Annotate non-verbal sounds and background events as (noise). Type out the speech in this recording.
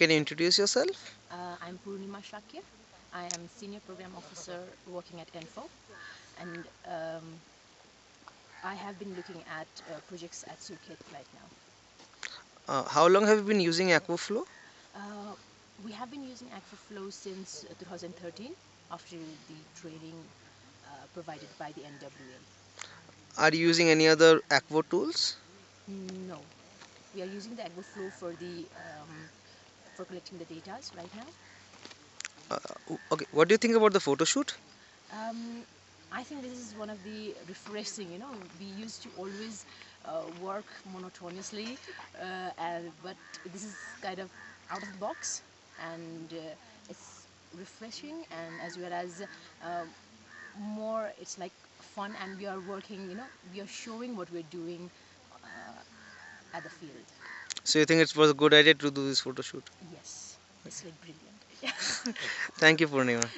can you introduce yourself? Uh, I'm Purnima Shakya. I am Senior Program Officer working at ENPHO and um, I have been looking at uh, projects at Surkhet right now. Uh, how long have you been using Akvo Flow? Uh, we have been using Akvo Flow since uh, 2013 after the training uh, provided by the NWA. Are you using any other Akvo tools? No, we are using the Akvo Flow for the um, for collecting the data right now. Uh, okay, what do you think about the photo shoot? Um, I think this is one of the refreshing, you know, we used to always uh, work monotonously, uh, and, but this is kind of out of the box and uh, it's refreshing and as well as uh, more, it's like fun and we are working, you know, we are showing what we're doing uh, at the field. So you think it was a good idea to do this photo shoot? Yes, it's like brilliant. (laughs) Thank you, Purnima.